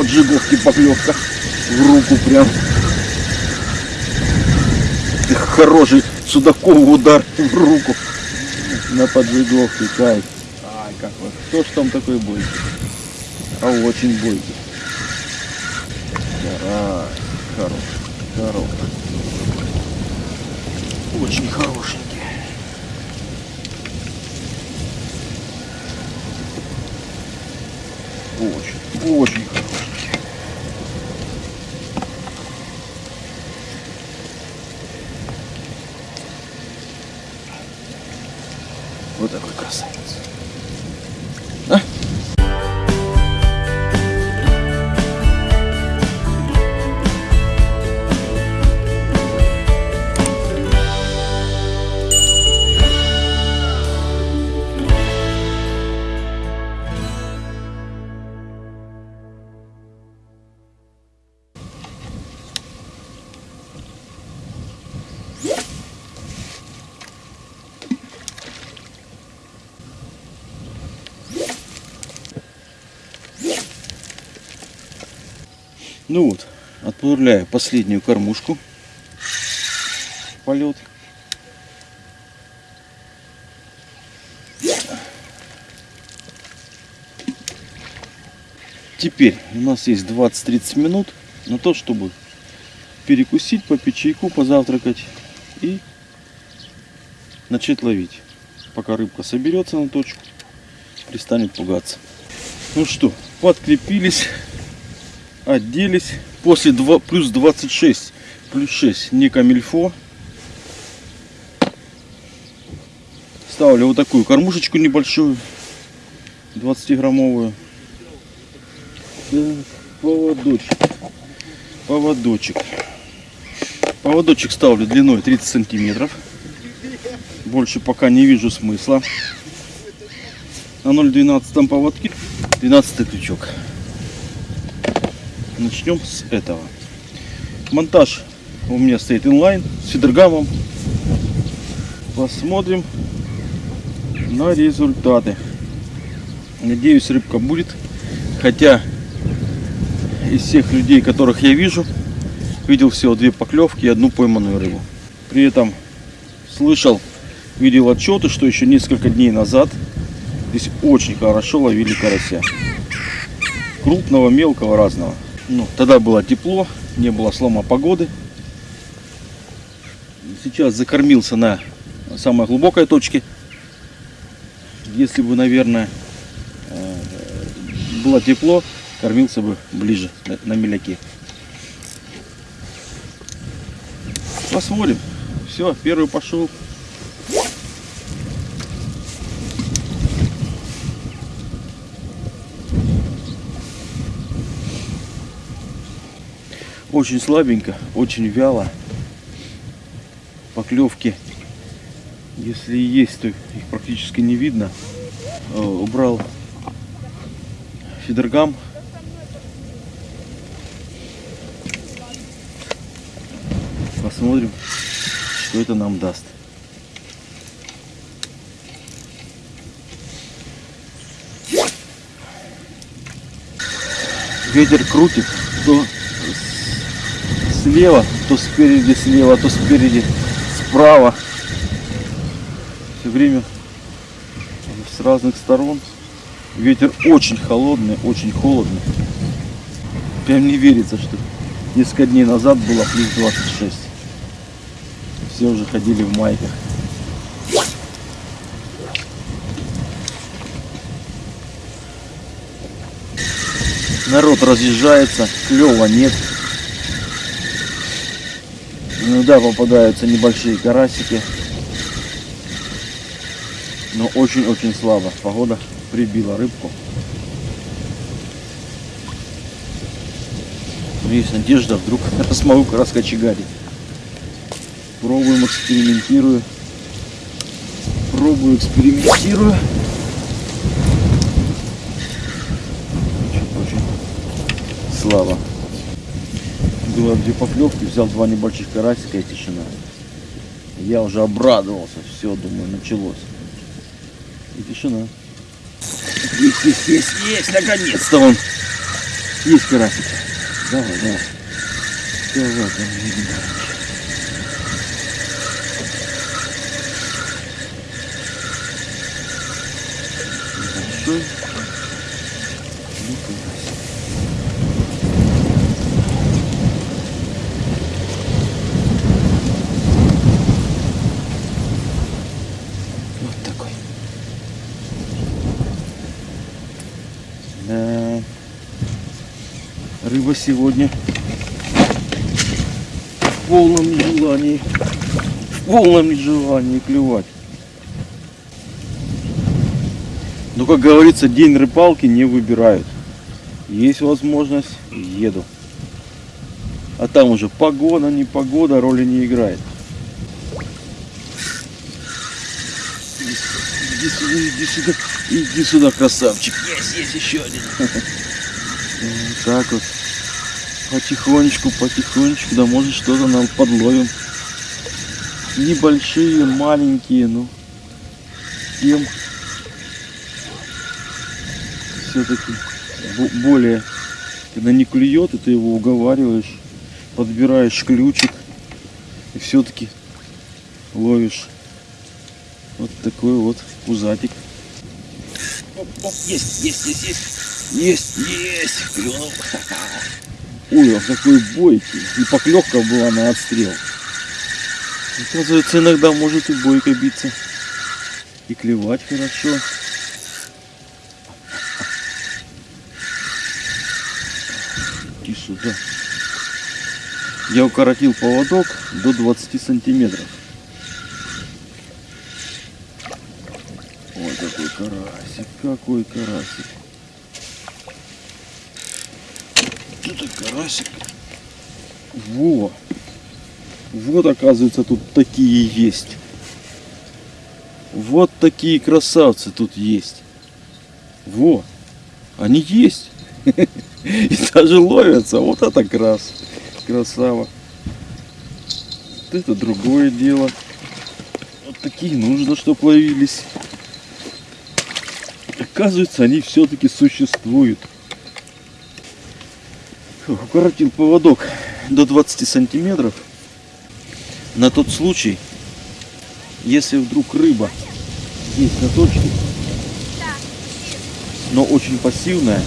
поджиговке поклевка в руку прям. Хороший судаковый удар в руку на поджиговке, кайф. Ай, как вот. Кто ж там такой бойкий? А очень бойкий. Ай, хороший, хороший. Очень хорошенький. Очень, очень Ну вот, отправляю последнюю кормушку. Полет. Теперь у нас есть 20-30 минут на то, чтобы перекусить, попить чайку, позавтракать и начать ловить. Пока рыбка соберется на точку, перестанет пугаться. Ну что, подкрепились оделись. После 2, плюс 26, плюс 6 не камильфо. Ставлю вот такую кормушечку небольшую, 20-граммовую. Поводочек. Поводочек. Поводочек ставлю длиной 30 сантиметров. Больше пока не вижу смысла. На 0,12 поводке 12 крючок начнем с этого. Монтаж у меня стоит инлайн с фидергамом. Посмотрим на результаты. Надеюсь, рыбка будет. Хотя из всех людей, которых я вижу, видел всего две поклевки и одну пойманную рыбу. При этом слышал, видел отчеты, что еще несколько дней назад здесь очень хорошо ловили карася. Крупного, мелкого, разного. Ну, тогда было тепло, не было слома погоды. Сейчас закормился на самой глубокой точке. Если бы, наверное, э, было тепло, кормился бы ближе на меляке. Посмотрим. Все, первый пошел. Очень слабенько, очень вяло. Поклевки, если и есть, то их практически не видно. Э, убрал фидергам. Посмотрим, что это нам даст. Ветер крутит, то слева, то спереди слева, то спереди справа. Все время с разных сторон. Ветер очень холодный, очень холодный. Прям не верится, что несколько дней назад было плюс 26. Все уже ходили в майках. Народ разъезжается, клева нет. Иногда попадаются небольшие карасики. Но очень-очень слабо. Погода прибила рыбку. Но есть надежда, вдруг смогу раскочегарить. Пробуем, экспериментирую. Пробую, экспериментирую. Очень-очень слабо было две поклевки, взял два небольших карасика и тишина. Я уже обрадовался, все, думаю, началось. И тишина. Есть, есть, есть, есть, наконец-то он Есть карасик. Давай, давай. Давай, давай, давай. Большой. Рыба сегодня в полном нежелании. В полном нежелании клевать. Ну, как говорится, день рыбалки не выбирают. Есть возможность, еду. А там уже погода, не погода, роли не играет. Иди сюда, иди сюда, иди сюда, красавчик. Есть, есть еще один. Вот так вот. Потихонечку, потихонечку, да может что-то нам подловим. Небольшие, маленькие, ну. Тем все-таки более, когда не клюет, и ты его уговариваешь, подбираешь ключик и все-таки ловишь вот такой вот пузатик. Оп, оп, есть, есть, есть, есть, есть, есть, клюнул. Ой, он какой бойкий. И поклевка была на отстрел. Оказывается, иногда может и бойко биться. И клевать хорошо. Иди сюда. Я укоротил поводок до 20 сантиметров. Ой, какой карасик, какой карасик. Это карасик. Во! Вот, оказывается, тут такие есть. Вот такие красавцы тут есть. Во! Они есть. И даже ловятся. Вот это крас. Красава. Вот это другое дело. Вот такие нужно, чтобы ловились. Оказывается, они все-таки существуют. Укоротил поводок до 20 сантиметров. На тот случай, если вдруг рыба есть на точке, но очень пассивная,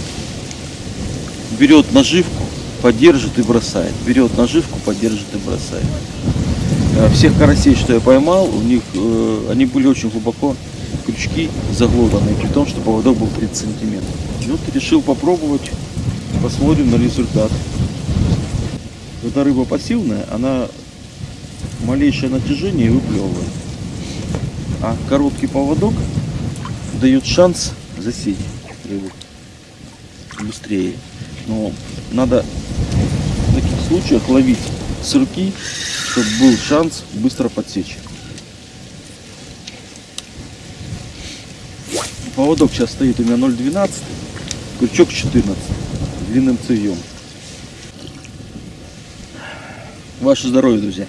берет наживку, поддержит и бросает. Берет наживку, поддержит и бросает. Э, Всех карасей, что я поймал, у них э, они были очень глубоко крючки заглотанные, при том, что поводок был 30 сантиметров. И Вот решил попробовать, посмотрим на результат. Когда рыба пассивная, она малейшее натяжение выплевывает. А короткий поводок дает шанс засечь рыбу быстрее. Но надо в таких случаях ловить с руки, чтобы был шанс быстро подсечь. Поводок сейчас стоит у меня 0,12, крючок 14, длинным цевьем. Ваше здоровье, друзья.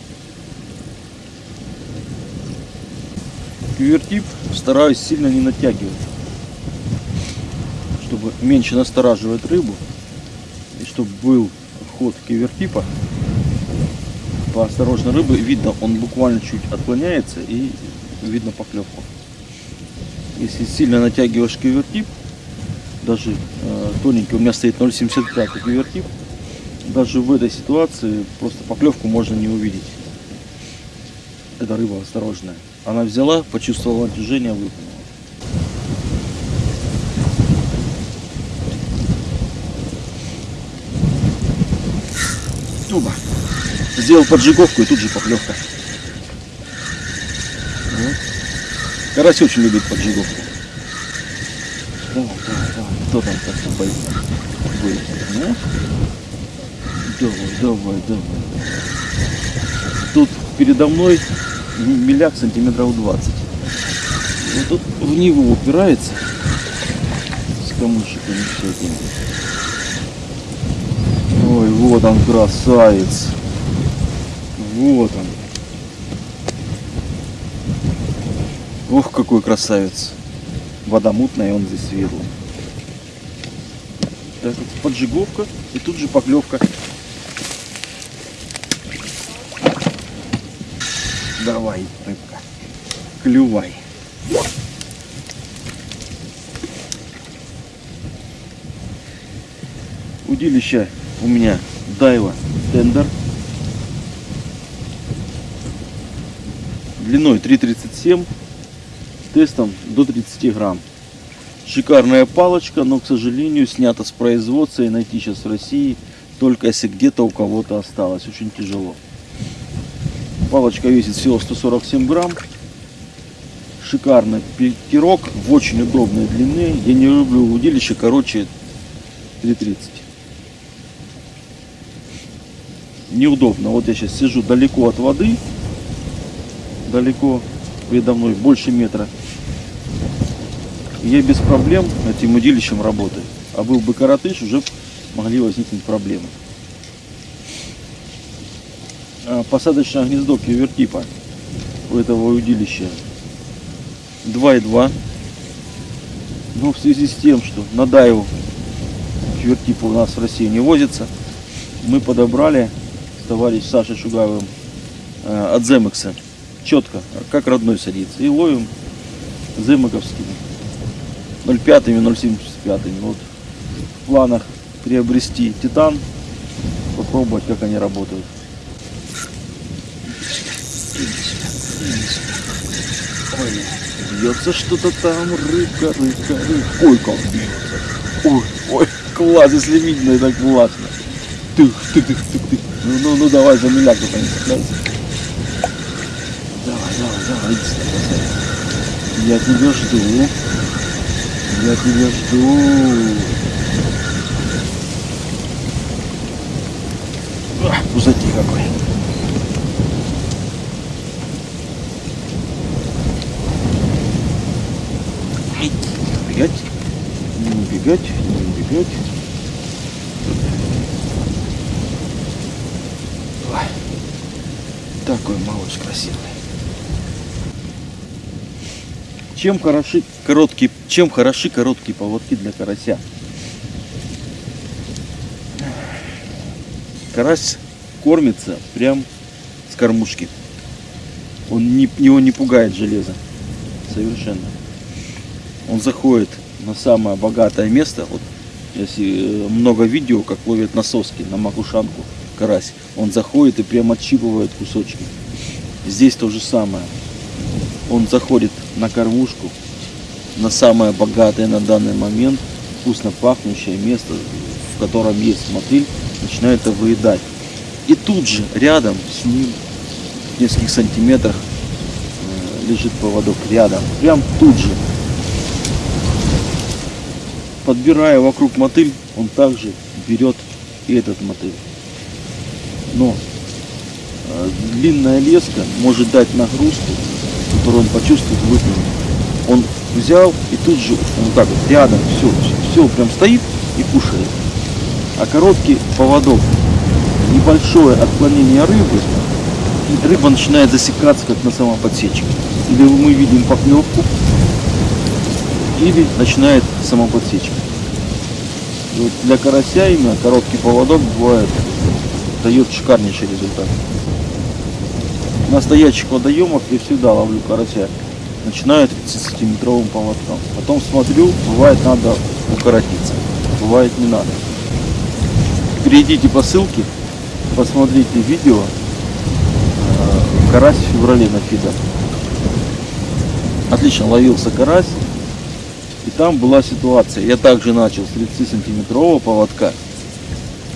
Кювертип стараюсь сильно не натягивать, чтобы меньше настораживать рыбу и чтобы был ход кивертипа поосторожно рыбы видно он буквально чуть отклоняется и видно поклевку если сильно натягиваешь кивертип даже э, тоненький у меня стоит 0,75 кивертип даже в этой ситуации просто поклевку можно не увидеть это рыба осторожная она взяла почувствовала натяжение выпнула Оба. Сделал поджиговку и тут же поклевка. Вот. Карась очень любит поджиговку. Давай, давай. Кто там так боится? Ну? Давай, давай, давай. Тут передо мной миляк сантиметров 20. Вот тут в него упирается с камышиками всякими. Ой, вот он красавец. Вот он. Ох, какой красавец. Вода мутная, и он здесь светлый. Так, поджиговка и тут же поклевка. Давай, рыбка, клювай. Удилище у меня Дайва Тендер. Длиной 3,37, тестом до 30 грамм. Шикарная палочка, но, к сожалению, снята с производства и найти сейчас в России только если где-то у кого-то осталось. Очень тяжело. Палочка весит всего 147 грамм. Шикарный пикерок в очень удобной длины. Я не люблю удилище короче 3.30. Неудобно. Вот я сейчас сижу далеко от воды. Далеко передо мной больше метра. Я без проблем этим удилищем работаю. А был бы коротыш, уже могли возникнуть проблемы. А, Посадочное гнездо кивертипа у этого удилища 2,2. Но в связи с тем, что на дайву кивертипа у нас в России не возится, мы подобрали с товарищем Сашей Шугаевым э, от Земекса четко, как родной садится. И ловим земековскими 0,5 и 0,75. Вот в планах приобрести титан, попробовать, как они работают. Ой, бьется что-то там, рыбка, рыбка, рыбка. Ой, как бьется. Ой, ой, класс, если видно, это классно. Тых, тых, тых, тых, тых. Ну, ну, ну, давай, за не цепляйся. Давай, давай, давай, красавец. Я тебя жду. Я тебя жду. Пузатей какой. Убегать. Не убегать, не убегать. Ой, Такой малыш красивый. Чем хороши короткие, чем хороши короткие поводки для карася? Карась кормится прям с кормушки. Он не, его не пугает железо. Совершенно. Он заходит на самое богатое место. Вот если э, много видео, как ловят на соски, на макушанку карась, он заходит и прям отщипывает кусочки. Здесь то же самое. Он заходит на кормушку, на самое богатое на данный момент, вкусно пахнущее место, в котором есть мотыль, начинает это выедать. И тут же рядом с ним, в нескольких сантиметрах, э, лежит поводок рядом. Прям тут же. Подбирая вокруг мотыль, он также берет и этот мотыль. Но э, длинная леска может дать нагрузку, которую он почувствует выплюнуть. Он взял и тут же вот так вот рядом все, все прям стоит и кушает. А короткий поводок, небольшое отклонение рыбы, и рыба начинает засекаться, как на самоподсечке. Или мы видим поклевку, или начинает самоподсечка. И вот для карася именно короткий поводок бывает дает шикарнейший результат. На стоячих водоемах я всегда ловлю карася. Начинаю 30-сантиметровым поводком. Потом смотрю, бывает надо укоротиться, бывает не надо. Перейдите по ссылке, посмотрите видео э, карась в феврале на фидер. Отлично ловился карась. И там была ситуация. Я также начал с 30 сантиметрового поводка,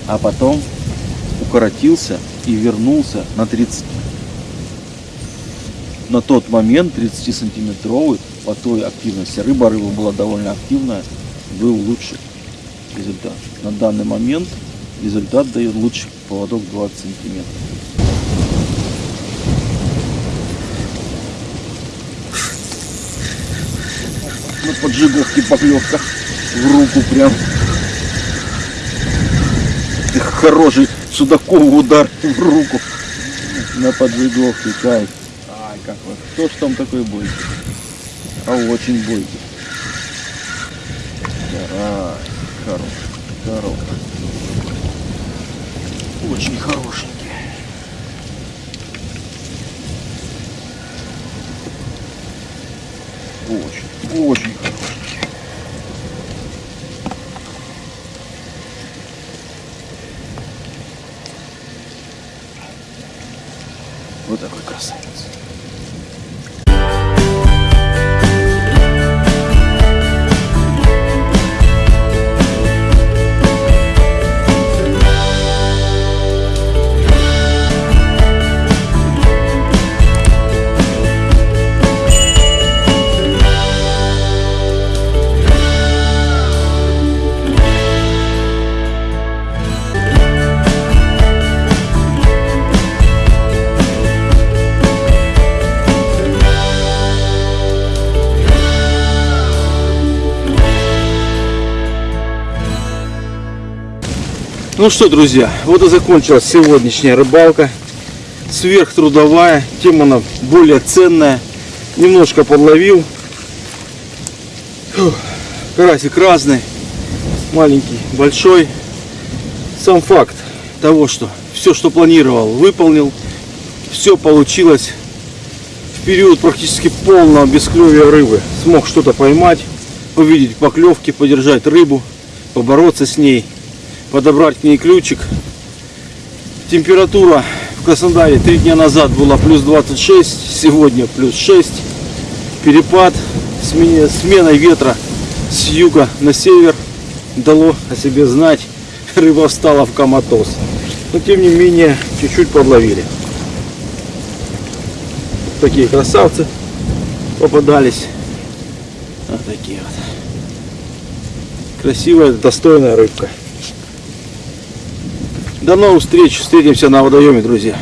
а потом укоротился и вернулся на 30. На тот момент 30 сантиметровый по той активности рыба, рыба была довольно активная, был лучший результат. На данный момент результат дает лучший поводок 20 сантиметров. На поджиговке поклевка в руку прям. Хороший судаковый удар в руку на поджиговке, кайф. Как вы. Кто ж там такой бойкий? А очень бойкий. Давай, хорош. Здорово. Очень хорошенькие. Очень, очень хорошенькие. Ну что, друзья, вот и закончилась сегодняшняя рыбалка. Сверхтрудовая, тем она более ценная. Немножко подловил. Фух, Карасик разный, маленький, большой. Сам факт того, что все, что планировал, выполнил. Все получилось в период практически полного бесклевия рыбы. Смог что-то поймать, увидеть поклевки, подержать рыбу, побороться с ней подобрать к ней ключик. Температура в Краснодаре три дня назад была плюс 26, сегодня плюс 6. Перепад, смена, ветра с юга на север дало о себе знать. Рыба встала в коматоз. Но тем не менее, чуть-чуть подловили. Такие красавцы попадались. Вот такие вот. Красивая, достойная рыбка. До новых встреч. Встретимся на водоеме, друзья.